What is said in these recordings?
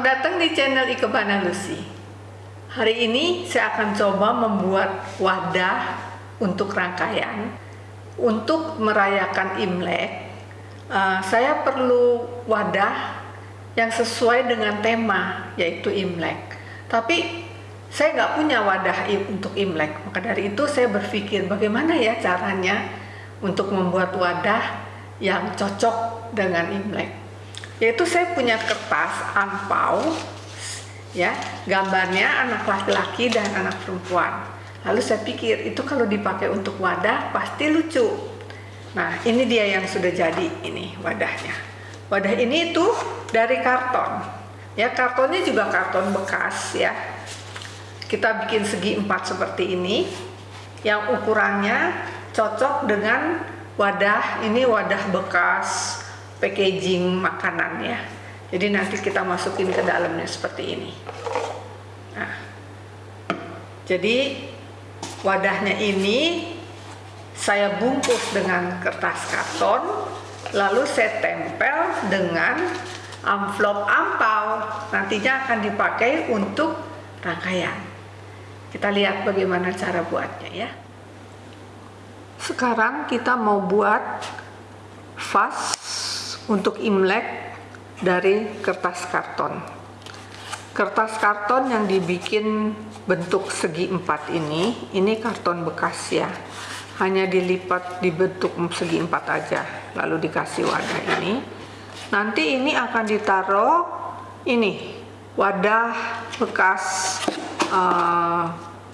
datang di channel Ikebana Lucy. Hari ini saya akan coba membuat wadah untuk rangkaian untuk merayakan Imlek. Uh, saya perlu wadah yang sesuai dengan tema yaitu Imlek. Tapi saya nggak punya wadah untuk Imlek, maka dari itu saya berpikir bagaimana ya caranya untuk membuat wadah yang cocok dengan Imlek yaitu saya punya kertas angpau ya gambarnya anak laki-laki dan anak perempuan. Lalu saya pikir itu kalau dipakai untuk wadah pasti lucu. Nah ini dia yang sudah jadi ini wadahnya. Wadah ini itu dari karton. Ya kartonnya juga karton bekas ya. Kita bikin segi empat seperti ini yang ukurannya cocok dengan wadah ini wadah bekas packaging makanan ya jadi nanti kita masukin ke dalamnya seperti ini. Nah. Jadi wadahnya ini saya bungkus dengan kertas karton lalu saya tempel dengan amplop ampau. Nantinya akan dipakai untuk rangkaian. Kita lihat bagaimana cara buatnya ya. Sekarang kita mau buat vas untuk Imlek dari kertas karton. Kertas karton yang dibikin bentuk segi empat ini, ini karton bekas ya. Hanya dilipat dibentuk segi empat aja, lalu dikasih wadah ini. Nanti ini akan ditaruh ini wadah bekas uh,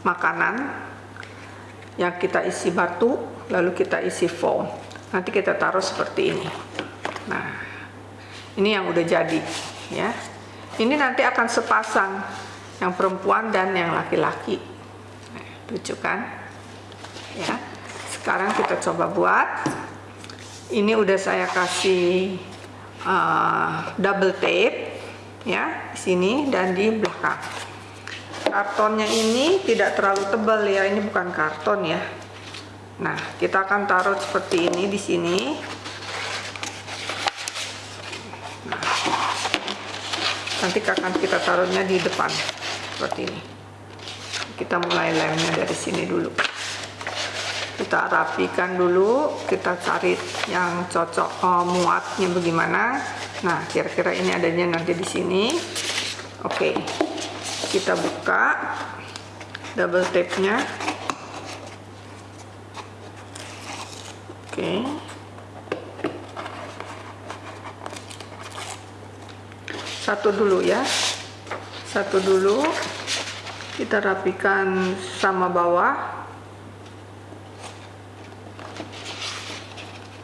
makanan yang kita isi batu, lalu kita isi foam. Nanti kita taruh seperti ini. Nah, ini yang udah jadi ya. Ini nanti akan sepasang yang perempuan dan yang laki-laki. Nah, lucu kan? Ya. Sekarang kita coba buat. Ini udah saya kasih uh, double tape ya di sini dan di belakang. Kartonnya ini tidak terlalu tebal ya, ini bukan karton ya. Nah, kita akan taruh seperti ini di sini nanti akan kita taruhnya di depan seperti ini. Kita mulai lemnya dari sini dulu. Kita rapikan dulu kita cari yang cocok oh, muatnya bagaimana. Nah kira-kira ini adanya nanti di sini. Oke kita buka double tape nya oke satu dulu ya. Satu dulu. Kita rapikan sama bawah.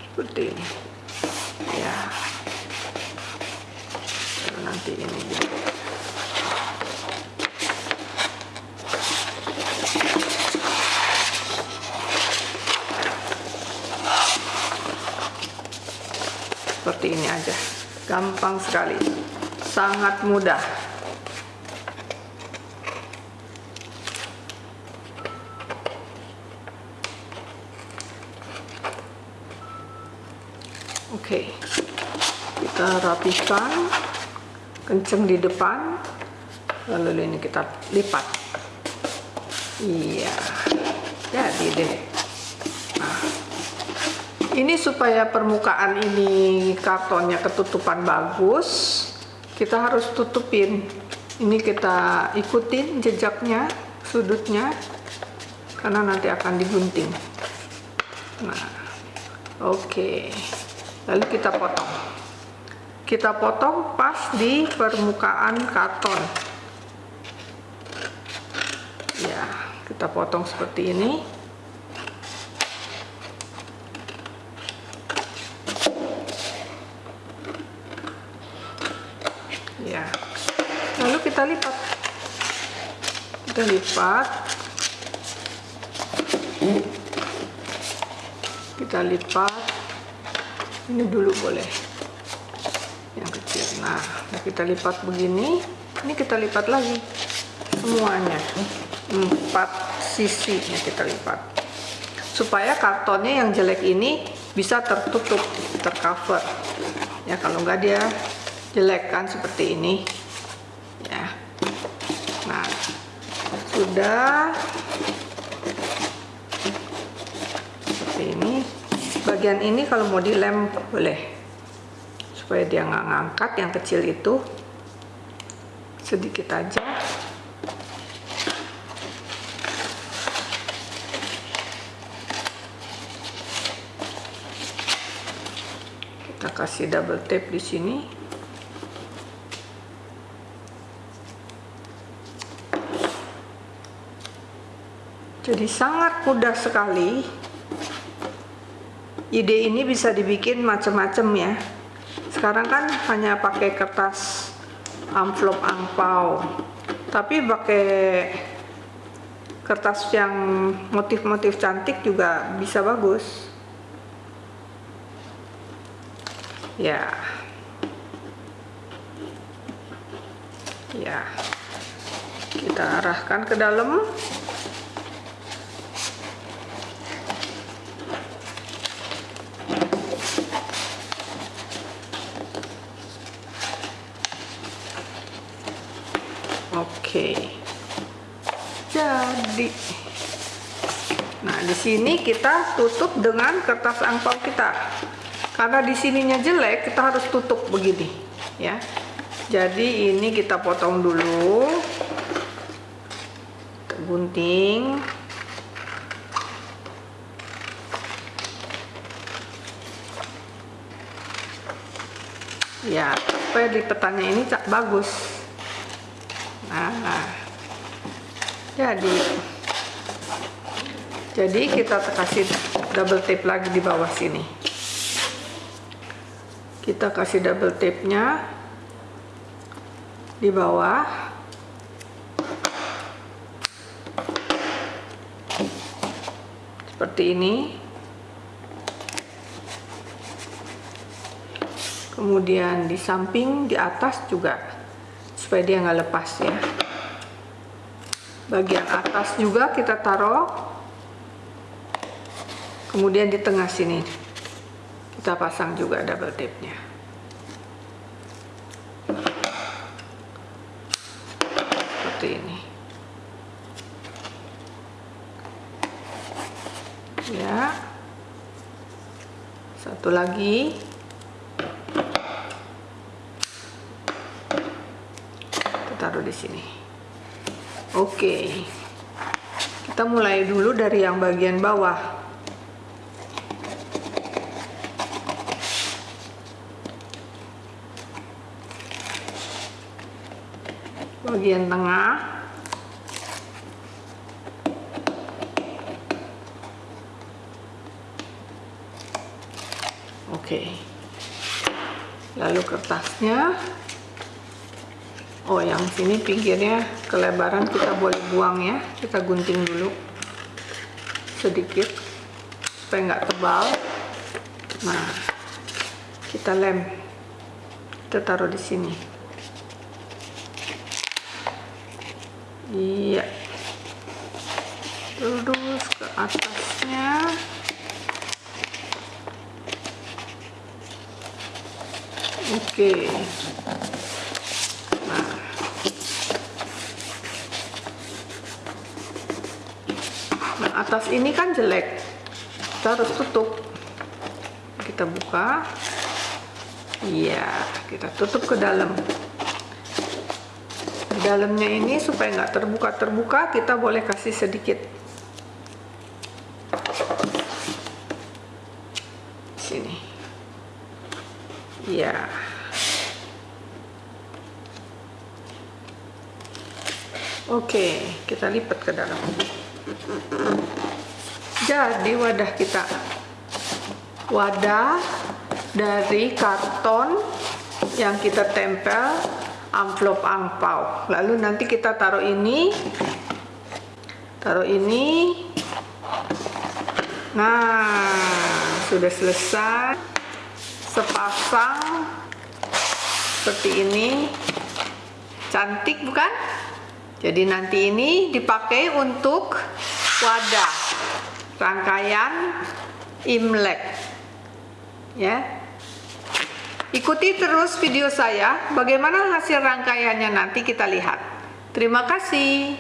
Seperti ini. Ya. Nanti ini seperti ini aja. Gampang sekali sangat mudah Oke, kita rapikan, kenceng di depan, lalu ini kita lipat. Iya, jadi deh. Nah, ini supaya permukaan ini kartonnya ketutupan bagus, kita harus tutupin. Ini kita ikutin jejaknya sudutnya karena nanti akan digunting. Nah oke. Okay. lalu kita potong. Kita potong pas di permukaan karton ya kita potong seperti ini ya lalu kita lipat kita lipat. Kita lipat. Ini dulu boleh. Yang kecil. Nah kita lipat begini. Ini kita lipat lagi. Semuanya. Empat sisinya kita lipat. Supaya kartonnya yang jelek ini bisa tertutup tercover. Ya kalau enggak dia jelek kan seperti ini udah. Seperti ini. Bagian ini kalau mau dilem boleh. Supaya dia nggak ngangkat yang kecil itu. Sedikit aja. Kita kasih double tape di sini jadi sangat mudah sekali. Ide ini bisa dibikin macam-macam ya. Sekarang kan hanya pakai kertas amplop angpau tapi pakai kertas yang motif-motif cantik juga bisa bagus. Ya. Ya. Kita arahkan ke dalam Oke. Jadi Nah, di sini kita tutup dengan kertas angpau kita. Karena di sininya jelek, kita harus tutup begini, ya. Jadi ini kita potong dulu. Kita gunting. Ya, supaya lipetannya ini bagus nah jadi jadi kita kasih double tape lagi di bawah sini. Kita kasih double tape nya di bawah. Seperti ini. Kemudian di samping di atas juga supaya dia nggak lepas ya. Bagian atas juga kita taruh. Kemudian di tengah sini kita pasang juga double tape nya seperti ini. Ya. Satu lagi taruh di sini. Oke. Kita mulai dulu dari yang bagian bawah. Bagian tengah. Oke. Lalu kertasnya oh yang sini pinggirnya kelebaran kita boleh buang ya. Kita gunting dulu sedikit supaya nggak tebal. Nah kita lem. Kita taruh di sini. Iya. Terus ke atasnya. Oke. okay. Atas ini kan jelek. Kita harus tutup. Kita buka. Iya kita tutup ke dalam. Di dalamnya ini supaya nggak terbuka-terbuka kita boleh kasih sedikit. Sini. Iya. Oke kita lipat ke dalam jadi wadah kita. Wadah dari karton yang kita tempel amplop angpau. Lalu nanti kita taruh ini. Taruh ini. Nah sudah selesai. Sepasang seperti ini. Cantik bukan jadi nanti ini dipakai untuk wadah rangkaian Imlek. Ya. Ikuti terus video saya, bagaimana hasil rangkaiannya nanti kita lihat. Terima kasih.